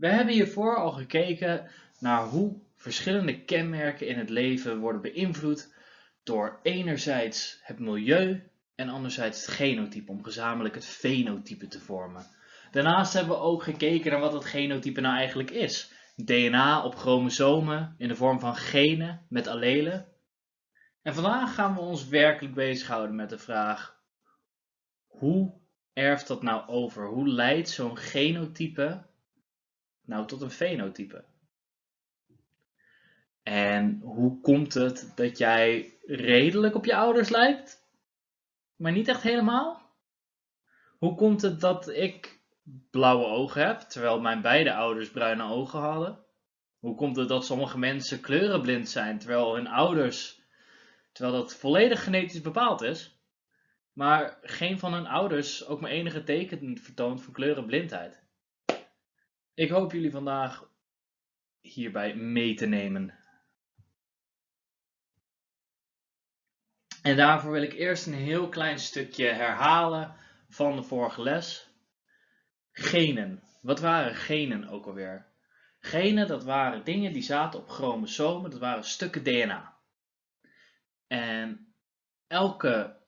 We hebben hiervoor al gekeken naar hoe verschillende kenmerken in het leven worden beïnvloed door enerzijds het milieu en anderzijds het genotype, om gezamenlijk het fenotype te vormen. Daarnaast hebben we ook gekeken naar wat het genotype nou eigenlijk is. DNA op chromosomen in de vorm van genen met allelen. En vandaag gaan we ons werkelijk bezighouden met de vraag, hoe erft dat nou over? Hoe leidt zo'n genotype nou tot een fenotype? En hoe komt het dat jij redelijk op je ouders lijkt, maar niet echt helemaal? Hoe komt het dat ik blauwe ogen heb, terwijl mijn beide ouders bruine ogen hadden? Hoe komt het dat sommige mensen kleurenblind zijn, terwijl hun ouders, terwijl dat volledig genetisch bepaald is, maar geen van hun ouders ook maar enige teken vertoont van kleurenblindheid? Ik hoop jullie vandaag hierbij mee te nemen. En daarvoor wil ik eerst een heel klein stukje herhalen van de vorige les. Genen. Wat waren genen ook alweer? Genen, dat waren dingen die zaten op chromosomen, dat waren stukken DNA. En elke,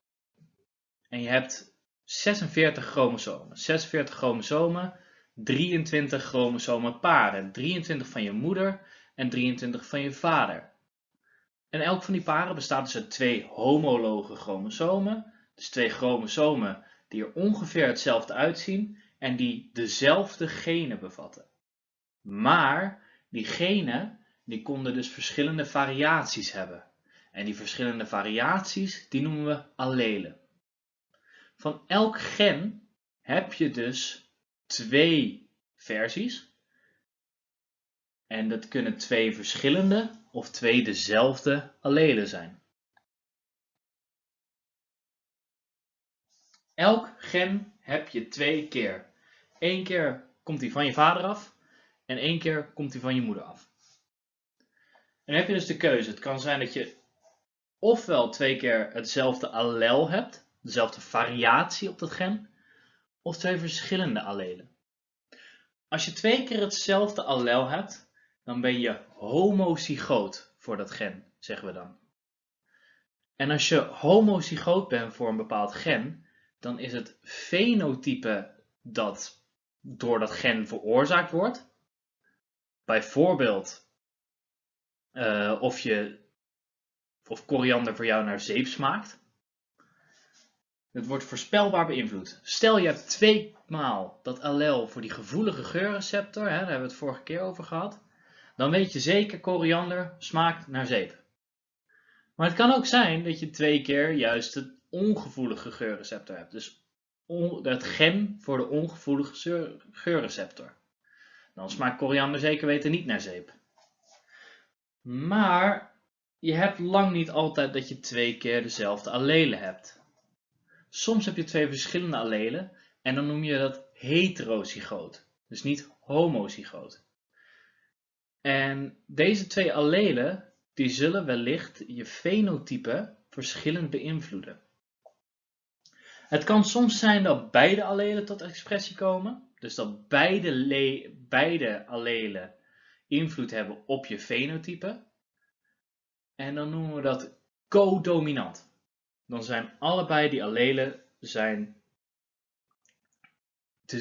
en je hebt 46 chromosomen. 46 chromosomen, 23 chromosomen paren. 23 van je moeder en 23 van je vader. En elk van die paren bestaat dus uit twee homologe chromosomen. Dus twee chromosomen die er ongeveer hetzelfde uitzien en die dezelfde genen bevatten. Maar die genen die konden dus verschillende variaties hebben. En die verschillende variaties die noemen we allelen. Van elk gen heb je dus twee versies. En dat kunnen twee verschillende of twee dezelfde allelen zijn. Elk gen heb je twee keer. Eén keer komt die van je vader af en één keer komt die van je moeder af. En dan heb je dus de keuze. Het kan zijn dat je ofwel twee keer hetzelfde allel hebt, dezelfde variatie op dat gen, of twee verschillende allelen. Als je twee keer hetzelfde allel hebt, dan ben je homozygoot voor dat gen, zeggen we dan. En als je homozygoot bent voor een bepaald gen, dan is het fenotype dat door dat gen veroorzaakt wordt. Bijvoorbeeld uh, of, je, of koriander voor jou naar zeep smaakt. Het wordt voorspelbaar beïnvloed. Stel je hebt twee maal dat allel voor die gevoelige geurreceptor, hè, daar hebben we het vorige keer over gehad dan weet je zeker koriander smaakt naar zeep. Maar het kan ook zijn dat je twee keer juist het ongevoelige geurreceptor hebt. Dus het gen voor de ongevoelige geurreceptor. Dan smaakt koriander zeker weten niet naar zeep. Maar je hebt lang niet altijd dat je twee keer dezelfde allelen hebt. Soms heb je twee verschillende allelen en dan noem je dat heterozygoot. Dus niet homozygoot. En deze twee allelen die zullen wellicht je fenotype verschillend beïnvloeden. Het kan soms zijn dat beide allelen tot expressie komen, dus dat beide, beide allelen invloed hebben op je fenotype. En dan noemen we dat codominant. Dan zijn allebei die allelen zijn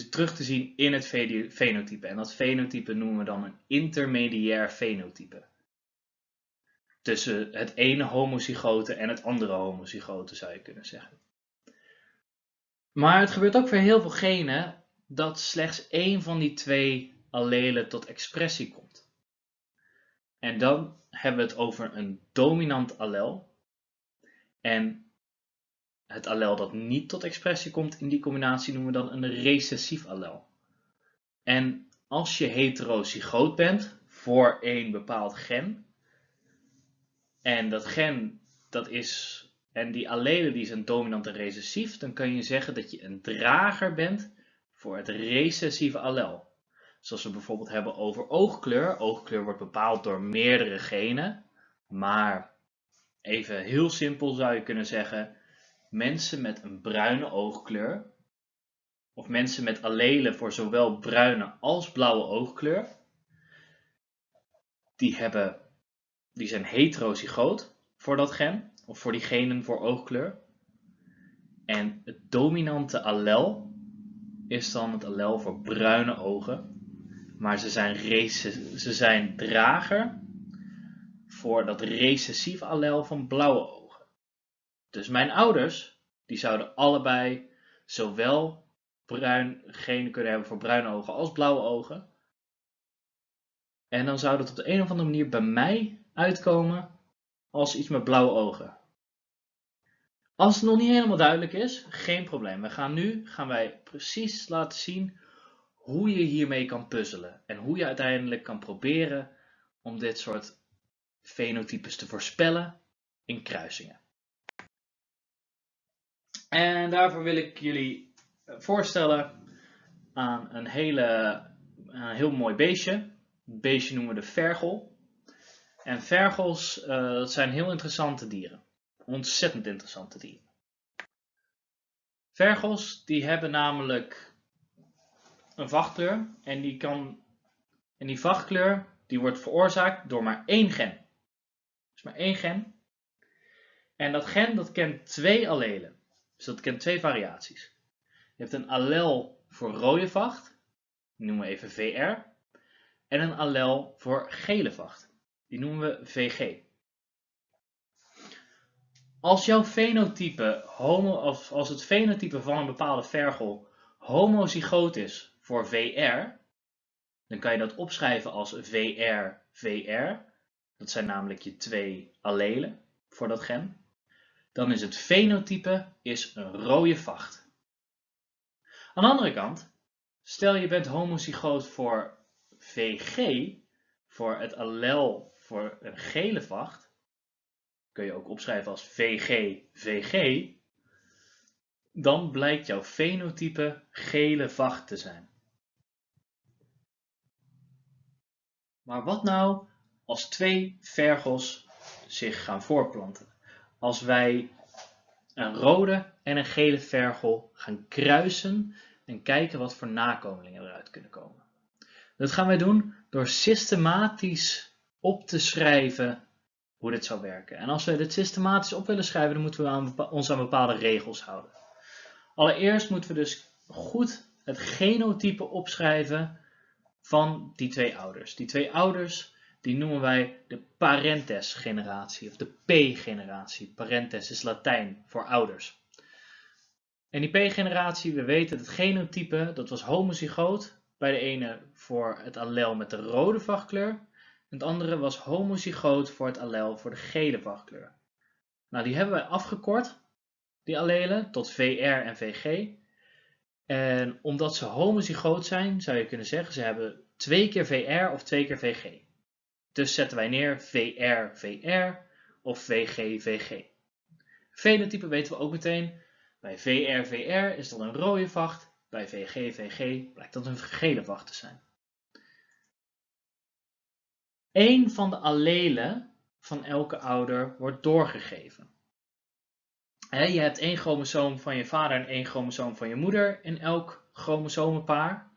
terug te zien in het fenotype. En dat fenotype noemen we dan een intermediair fenotype. Tussen het ene homozygote en het andere homozygote zou je kunnen zeggen. Maar het gebeurt ook voor heel veel genen dat slechts één van die twee allelen tot expressie komt. En dan hebben we het over een dominant allel. En het allel dat niet tot expressie komt in die combinatie noemen we dan een recessief allel. En als je heterozygoot bent voor een bepaald gen, en dat gen dat is, en die allelen die zijn dominant en recessief, dan kan je zeggen dat je een drager bent voor het recessieve allel. Zoals we bijvoorbeeld hebben over oogkleur. Oogkleur wordt bepaald door meerdere genen, maar even heel simpel zou je kunnen zeggen, mensen met een bruine oogkleur of mensen met allelen voor zowel bruine als blauwe oogkleur, die, hebben, die zijn heterozygoot voor dat gen, of voor die genen voor oogkleur. En het dominante allel is dan het allel voor bruine ogen. Maar ze zijn, ze zijn drager voor dat recessief allel van blauwe ogen. Dus mijn ouders, die zouden allebei zowel bruin genen kunnen hebben voor bruine ogen als blauwe ogen. En dan zou dat op de een of andere manier bij mij uitkomen als iets met blauwe ogen. Als het nog niet helemaal duidelijk is, geen probleem. We gaan nu gaan wij precies laten zien hoe je hiermee kan puzzelen. En hoe je uiteindelijk kan proberen om dit soort fenotypes te voorspellen in kruisingen. En daarvoor wil ik jullie voorstellen aan een, hele, een heel mooi beestje. Het beestje noemen we de vergel. En vergels, uh, zijn heel interessante dieren. Ontzettend interessante dieren. Vergels die hebben namelijk een vachtkleur en die, kan, en die vachtkleur die wordt veroorzaakt door maar één gen. Dus maar één gen. En dat gen dat kent twee allelen. Dus dat kent twee variaties. Je hebt een allel voor rode vacht, die noemen we even VR. En een allel voor gele vacht, die noemen we VG. Als jouw fenotype, homo, als het fenotype van een bepaalde vergel homozygoot is voor VR, dan kan je dat opschrijven als VR-VR. Dat zijn namelijk je twee allelen voor dat gen. Dan is het fenotype is een rode vacht. Aan de andere kant, stel je bent homozygoot voor VG, voor het allel voor een gele vacht, kun je ook opschrijven als VG, VG, dan blijkt jouw fenotype gele vacht te zijn. Maar wat nou als twee vergels zich gaan voorplanten? Als wij een rode en een gele vergel gaan kruisen en kijken wat voor nakomelingen eruit kunnen komen. Dat gaan wij doen door systematisch op te schrijven hoe dit zou werken. En als we dit systematisch op willen schrijven, dan moeten we aan, ons aan bepaalde regels houden. Allereerst moeten we dus goed het genotype opschrijven van die twee ouders. Die twee ouders die noemen wij de parentes generatie of de P-generatie. Parentes is Latijn voor ouders. En die P-generatie, we weten het genotype, dat was homozygoot. Bij de ene voor het allel met de rode vachtkleur het andere was homozygoot voor het allel voor de gele vachtkleur. Nou, die hebben wij afgekort, die allelen, tot VR en VG. En omdat ze homozygoot zijn, zou je kunnen zeggen, ze hebben twee keer VR of twee keer VG. Dus zetten wij neer VR, VR of VG, VG. Fenotype weten we ook meteen. Bij VR, VR is dat een rode vacht. Bij VG, VG blijkt dat een gele vacht te zijn. Eén van de allelen van elke ouder wordt doorgegeven. je hebt één chromosoom van je vader en één chromosoom van je moeder in elk chromosomenpaar.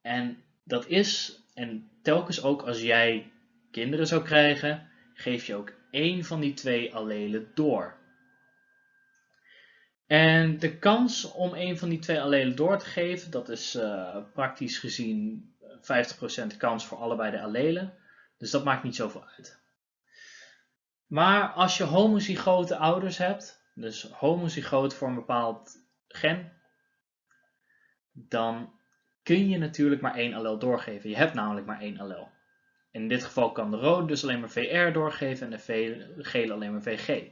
En dat is, en telkens ook als jij kinderen zou krijgen, geef je ook één van die twee allelen door. En de kans om een van die twee allelen door te geven, dat is uh, praktisch gezien 50% kans voor allebei de allelen. Dus dat maakt niet zoveel uit. Maar als je homozygote ouders hebt, dus homozygoot voor een bepaald gen, dan kun je natuurlijk maar één allel doorgeven. Je hebt namelijk maar één allel. In dit geval kan de rode dus alleen maar VR doorgeven en de gele alleen maar VG.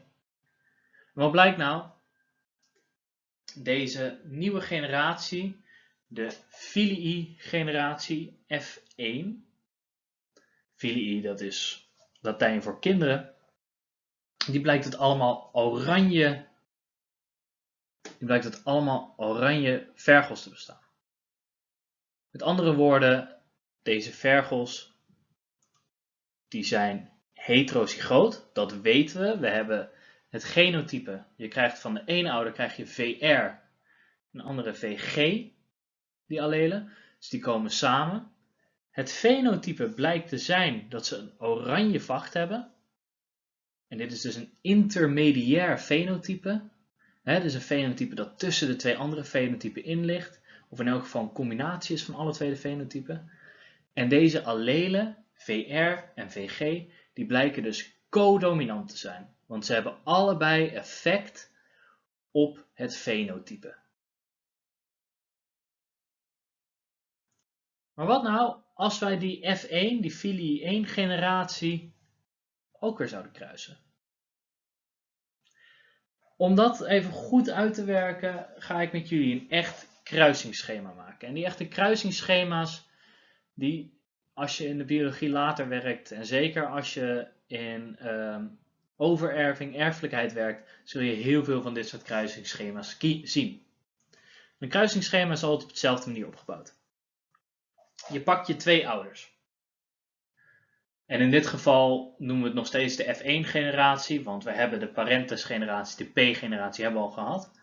Wat blijkt nou? Deze nieuwe generatie de filii-generatie F1. Filii, dat is Latijn voor kinderen. Die blijkt het allemaal oranje. Die blijkt het allemaal oranje vergels te bestaan. Met andere woorden, deze vergels die zijn heterozygoot, dat weten we. We hebben het genotype. Je krijgt van de ene ouder krijg je VR een andere VG, die allelen. Dus die komen samen. Het fenotype blijkt te zijn dat ze een oranje vacht hebben. En dit is dus een intermediair fenotype. He, dus een fenotype dat tussen de twee andere fenotypen in ligt. Of in elk geval een combinatie is van alle twee de fenotypen. En deze allelen, VR en VG, die blijken dus codominant te zijn. Want ze hebben allebei effect op het fenotype. Maar wat nou als wij die F1, die filie 1 generatie, ook weer zouden kruisen? Om dat even goed uit te werken, ga ik met jullie een echt kruisingsschema maken. En die echte kruisingsschema's, die als je in de biologie later werkt, en zeker als je in ehm, overerving, erfelijkheid werkt, zul je heel veel van dit soort kruisingsschema's zien. Een kruisingsschema is altijd op dezelfde manier opgebouwd. Je pakt je twee ouders. En in dit geval noemen we het nog steeds de F1-generatie, want we hebben de parentes-generatie, de P-generatie hebben we al gehad.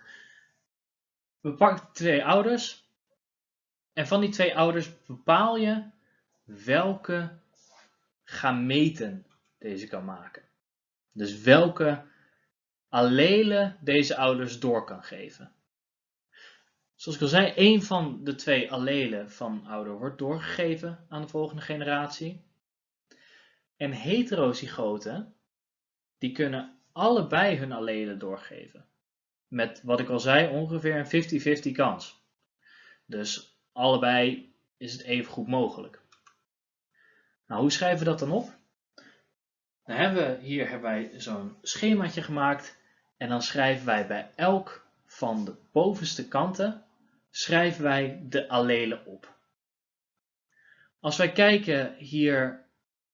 We pakken twee ouders en van die twee ouders bepaal je welke gameten deze kan maken. Dus welke allelen deze ouders door kan geven. Zoals ik al zei, één van de twee allelen van ouder wordt doorgegeven aan de volgende generatie. En heterozygoten, die kunnen allebei hun allelen doorgeven. Met wat ik al zei, ongeveer een 50-50 kans. Dus allebei is het even goed mogelijk. Nou, hoe schrijven we dat dan op? Dan hebben we, hier hebben wij zo'n schemaatje gemaakt. En dan schrijven wij bij elk van de bovenste kanten schrijven wij de allelen op. Als wij kijken hier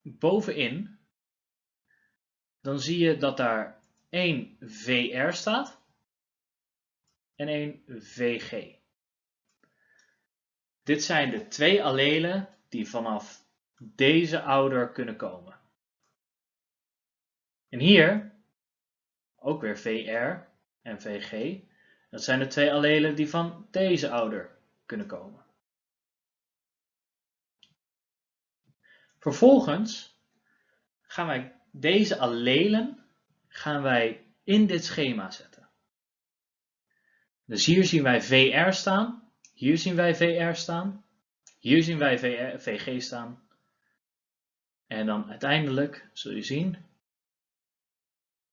bovenin, dan zie je dat daar één VR staat en één VG. Dit zijn de twee allelen die vanaf deze ouder kunnen komen. En hier ook weer VR en VG. Dat zijn de twee allelen die van deze ouder kunnen komen. Vervolgens gaan wij deze allelen gaan wij in dit schema zetten. Dus hier zien wij VR staan, hier zien wij VR staan, hier zien wij VR, VG staan. En dan uiteindelijk zul je zien,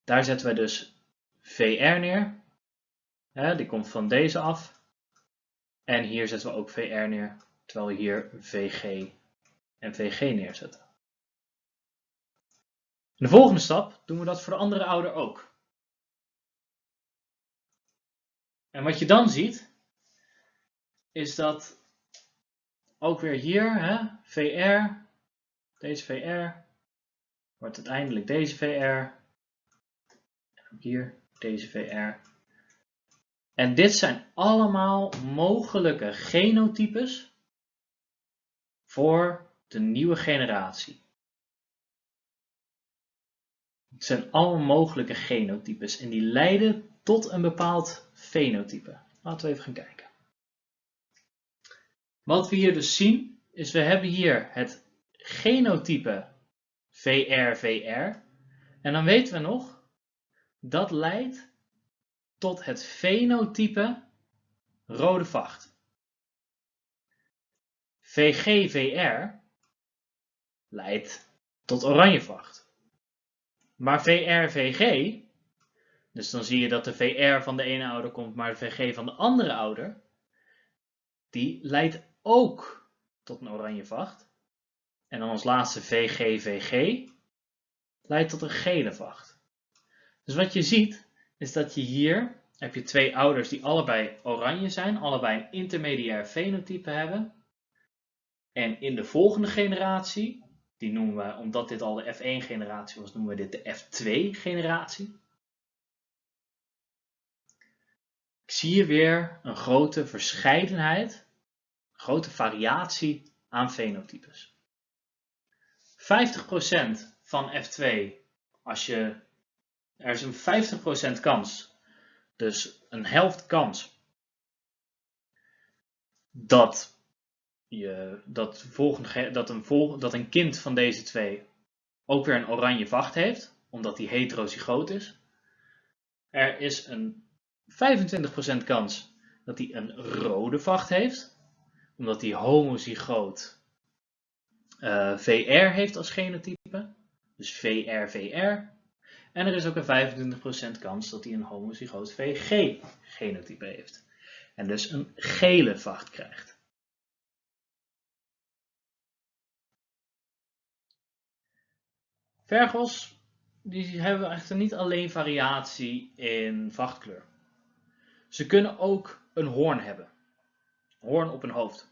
daar zetten wij dus VR neer. die komt van deze af. En hier zetten we ook VR neer, terwijl we hier VG en VG neerzetten. In de volgende stap doen we dat voor de andere ouder ook. En wat je dan ziet, is dat ook weer hier, hè, VR, deze VR, wordt uiteindelijk deze VR, en hier deze VR. En dit zijn allemaal mogelijke genotypes voor de nieuwe generatie. Het zijn allemaal mogelijke genotypes en die leiden tot een bepaald fenotype. Laten we even gaan kijken. Wat we hier dus zien, is we hebben hier het genotype VRVR. En dan weten we nog, dat leidt tot het fenotype rode vacht. VGVR leidt tot oranje vacht. Maar VRVG, dus dan zie je dat de VR van de ene ouder komt, maar de VG van de andere ouder, die leidt ook tot een oranje vacht. En dan als laatste VGVG leidt tot een gele vacht. Dus wat je ziet, is dat je hier heb je twee ouders die allebei oranje zijn, allebei een intermediair fenotype hebben. En in de volgende generatie, die noemen we, omdat dit al de F1 generatie was, noemen we dit de F2 zie hier weer een grote verscheidenheid, een grote variatie aan fenotypes. 50% van F2, als je, er is een 50% kans, dus een helft kans dat, je, dat, volgende, dat, een vol, dat een kind van deze twee ook weer een oranje vacht heeft, omdat hij heterozygoot is. Er is een 25% kans dat hij een rode vacht heeft, omdat hij homozygoot uh, VR heeft als genotype, dus VR-VR. En er is ook een 25% kans dat hij een homozygoot VG-genotype heeft. En dus een gele vacht krijgt. Vergels die hebben echter niet alleen variatie in vachtkleur. Ze kunnen ook een hoorn hebben. Hoorn op een hoofd.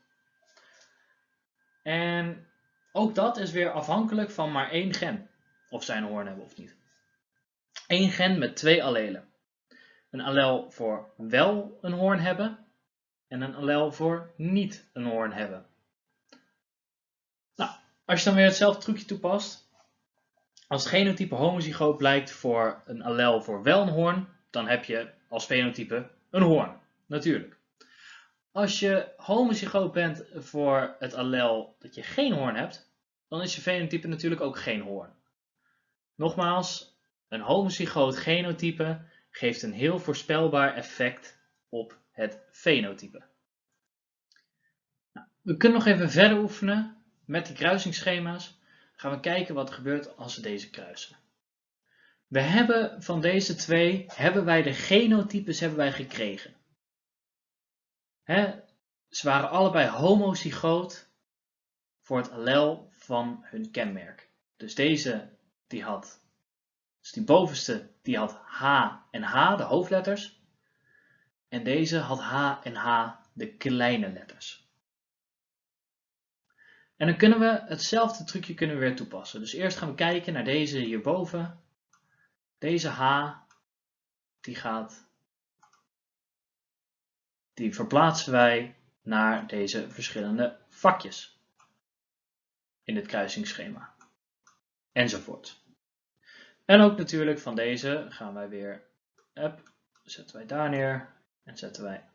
En ook dat is weer afhankelijk van maar één gen. Of zij een hoorn hebben of niet. Eén gen met twee allelen. Een allel voor wel een hoorn hebben en een allel voor niet een hoorn hebben. Nou, als je dan weer hetzelfde trucje toepast. Als het genotype homozygoot blijkt voor een allel voor wel een hoorn, dan heb je als fenotype een hoorn. Natuurlijk. Als je homozygoot bent voor het allel dat je geen hoorn hebt, dan is je fenotype natuurlijk ook geen hoorn. Nogmaals, een homozygoot genotype geeft een heel voorspelbaar effect op het fenotype. Nou, we kunnen nog even verder oefenen met die kruisingsschema's. Gaan we kijken wat er gebeurt als we deze kruisen. We hebben van deze twee, hebben wij de genotypes hebben wij gekregen. ze waren allebei homozygoot voor het allel van hun kenmerk. Dus deze die had dus die bovenste die had H en H, de hoofdletters. En deze had H en H, de kleine letters. En dan kunnen we hetzelfde trucje kunnen we weer toepassen. Dus eerst gaan we kijken naar deze hierboven. Deze H, die gaat, die verplaatsen wij naar deze verschillende vakjes in het kruisingsschema. Enzovoort. En ook natuurlijk van deze gaan wij weer, up, zetten wij daar neer en zetten wij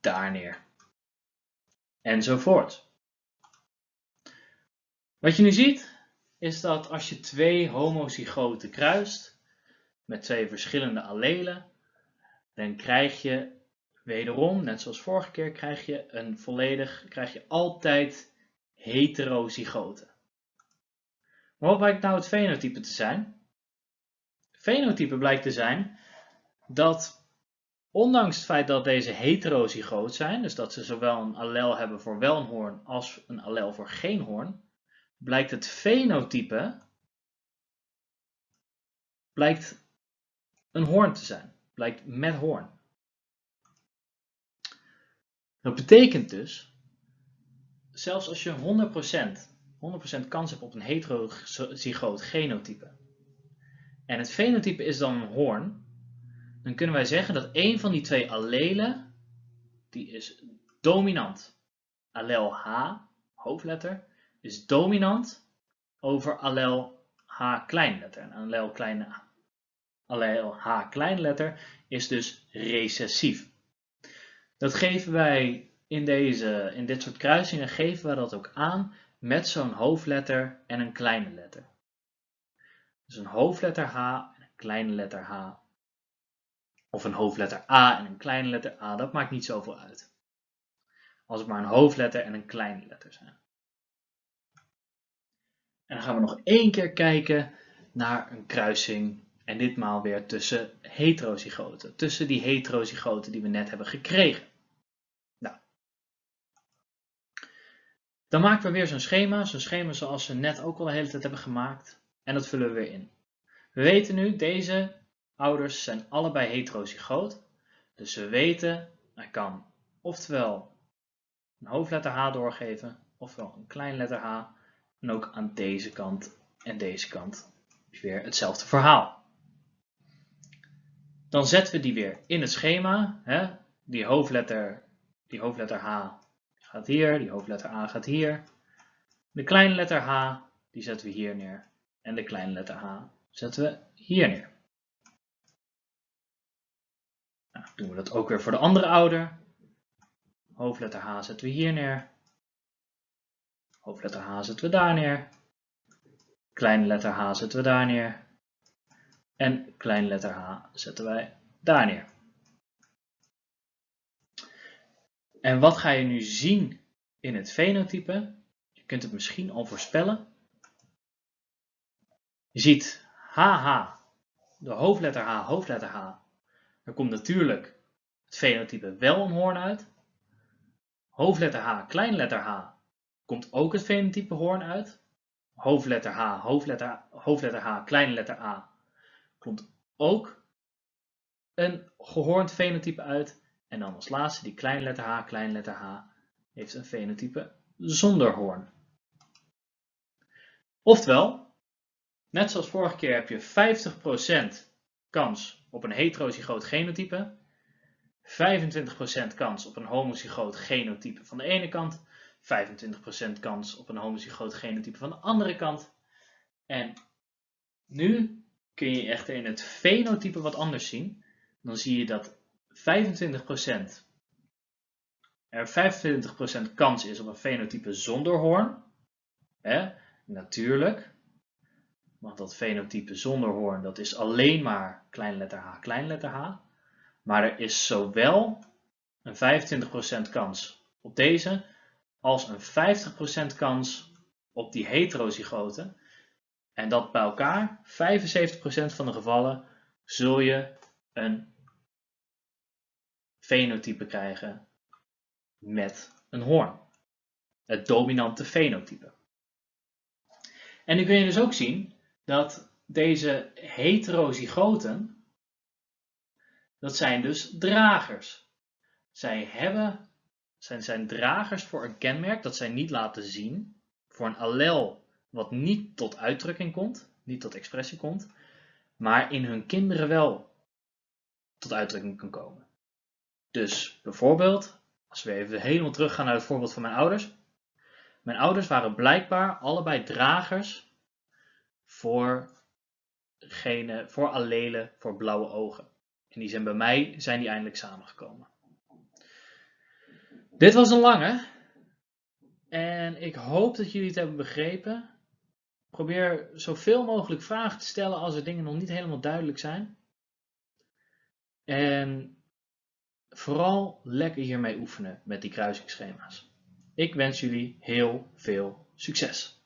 daar neer. Enzovoort. Wat je nu ziet is dat als je twee homozygoten kruist met twee verschillende allelen, dan krijg je wederom, net zoals vorige keer, krijg je een volledig, krijg je altijd heterozygoten. Maar wat blijkt nou het fenotype te zijn? fenotype blijkt te zijn dat ondanks het feit dat deze heterozygoot zijn, dus dat ze zowel een allel hebben voor wel een hoorn als een allel voor geen hoorn, blijkt het fenotype blijkt een hoorn te zijn, blijkt met hoorn. Dat betekent dus, zelfs als je 100%, 100% kans hebt op een heterozygoot genotype, en het fenotype is dan een hoorn, dan kunnen wij zeggen dat een van die twee allelen, die is dominant. Allel H, hoofdletter, is dominant over allel H kleinletter. En allel, kleine, allel H kleinletter is dus recessief. Dat geven wij in, deze, in dit soort kruisingen geven we dat ook aan met zo'n hoofdletter en een kleine letter. Dus een hoofdletter H en een kleine letter H. Of een hoofdletter A en een kleine letter A, dat maakt niet zoveel uit. Als het maar een hoofdletter en een kleine letter zijn. En dan gaan we nog één keer kijken naar een kruising. En ditmaal weer tussen heterozygoten. Tussen die heterozygoten die we net hebben gekregen. Nou. Dan maken we weer zo'n schema. Zo'n schema zoals we net ook al de hele tijd hebben gemaakt. En dat vullen we weer in. We weten nu, deze ouders zijn allebei heterozygoot. Dus we weten, hij kan oftewel een hoofdletter H doorgeven, ofwel een klein letter H. En ook aan deze kant en deze kant weer hetzelfde verhaal. Dan zetten we die weer in het schema. Hè? Die, hoofdletter, die hoofdletter H gaat hier, die hoofdletter A gaat hier. De kleine letter H, die zetten we hier neer. En de kleine letter H zetten we hier neer. Nou, doen we dat ook weer voor de andere ouder. Hoofdletter H zetten we hier neer. Hoofdletter H zetten we daar neer. Kleine letter H zetten we daar neer. En kleine letter H zetten wij daar neer. En wat ga je nu zien in het fenotype? Je kunt het misschien al voorspellen. Je ziet HH, de hoofdletter H, hoofdletter H. Er komt natuurlijk het fenotype wel een hoorn uit. Hoofdletter H, kleinletter H, komt ook het fenotype hoorn uit. Hoofdletter H, hoofdletter, hoofdletter H, kleine letter A, komt ook een gehoornd fenotype uit. En dan als laatste die kleine letter H, kleine letter H, heeft een fenotype zonder hoorn. Oftewel, net zoals vorige keer heb je 50% kans op een heterozygoot genotype, 25% kans op een homozygoot genotype van de ene kant, 25% kans op een homozygoot genotype van de andere kant. En nu kun je echter in het fenotype wat anders zien. Dan zie je dat 25% er 25% kans is op een fenotype zonder hoorn. Hè? Natuurlijk. Want dat fenotype zonder hoorn, dat is alleen maar kleinletter h, kleinletter h. Maar er is zowel een 25% kans op deze, als een 50% kans op die heterozygoten. En dat bij elkaar, 75% van de gevallen, zul je een fenotype krijgen met een hoorn. Het dominante fenotype. En nu kun je dus ook zien dat deze heterozygoten, dat zijn dus dragers. Zij hebben, zijn, zijn dragers voor een kenmerk dat zij niet laten zien, voor een allel wat niet tot uitdrukking komt, niet tot expressie komt, maar in hun kinderen wel tot uitdrukking kan komen. Dus bijvoorbeeld, als we even helemaal teruggaan naar het voorbeeld van mijn ouders. Mijn ouders waren blijkbaar allebei dragers voor, gene, voor allelen voor blauwe ogen. En die zijn bij mij zijn die eindelijk samengekomen. Dit was een lange. En ik hoop dat jullie het hebben begrepen. Probeer zoveel mogelijk vragen te stellen als er dingen nog niet helemaal duidelijk zijn. En vooral lekker hiermee oefenen met die kruisingsschema's. Ik wens jullie heel veel succes!